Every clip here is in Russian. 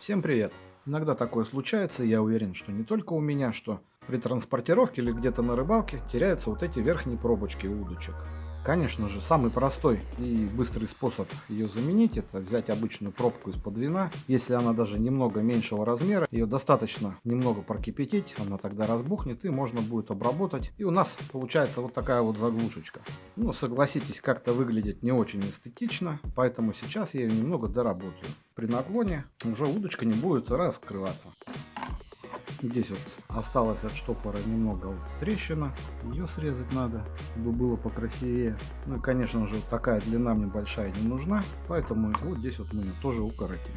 Всем привет! Иногда такое случается, и я уверен, что не только у меня, что при транспортировке или где-то на рыбалке теряются вот эти верхние пробочки удочек. Конечно же, самый простой и быстрый способ ее заменить, это взять обычную пробку из-под вина. Если она даже немного меньшего размера, ее достаточно немного прокипятить, она тогда разбухнет и можно будет обработать. И у нас получается вот такая вот заглушечка. Ну, согласитесь, как-то выглядит не очень эстетично, поэтому сейчас я ее немного доработаю. При наклоне уже удочка не будет раскрываться. Здесь вот осталось от штопора немного вот трещина. Ее срезать надо, чтобы было покрасивее. Ну и, конечно же, такая длина мне большая не нужна. Поэтому вот здесь вот мы ее тоже укоротим.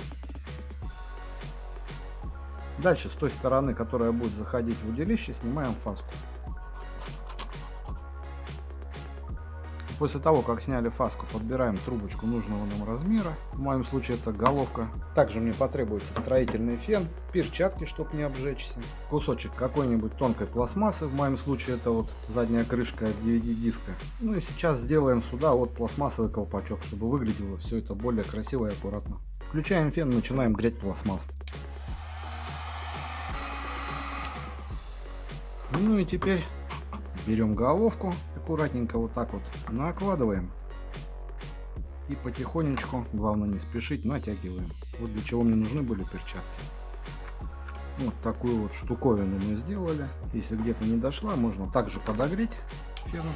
Дальше, с той стороны, которая будет заходить в удилище, снимаем фаску. После того, как сняли фаску, подбираем трубочку нужного нам размера. В моем случае это головка. Также мне потребуется строительный фен, перчатки, чтобы не обжечься, кусочек какой-нибудь тонкой пластмассы. В моем случае это вот задняя крышка DVD-диска. Ну и сейчас сделаем сюда вот пластмассовый колпачок, чтобы выглядело все это более красиво и аккуратно. Включаем фен, начинаем греть пластмасс. Ну и теперь берем головку, аккуратненько вот так вот накладываем и потихонечку, главное не спешить, натягиваем. Вот для чего мне нужны были перчатки. Вот такую вот штуковину мы сделали. Если где-то не дошла, можно также подогреть феном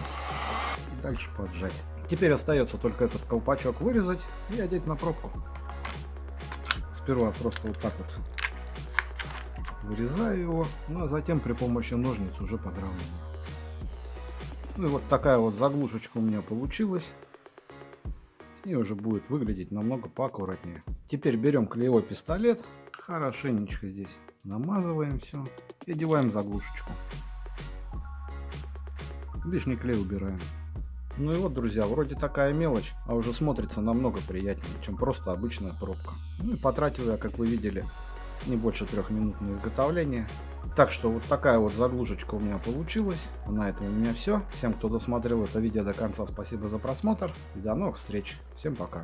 и дальше поджать. Теперь остается только этот колпачок вырезать и одеть на пробку. Сперва просто вот так вот вырезаю его, ну а затем при помощи ножниц уже подравниваю. Ну и вот такая вот заглушечка у меня получилась. С ней уже будет выглядеть намного поаккуратнее. Теперь берем клеевой пистолет, хорошенечко здесь намазываем все и одеваем заглушечку. Лишний клей убираем. Ну и вот, друзья, вроде такая мелочь, а уже смотрится намного приятнее, чем просто обычная пробка. Ну и потратил я, как вы видели, не больше трех минут на изготовление. Так что вот такая вот заглушечка у меня получилась. На этом у меня все. Всем, кто досмотрел это видео до конца, спасибо за просмотр. И до новых встреч. Всем пока.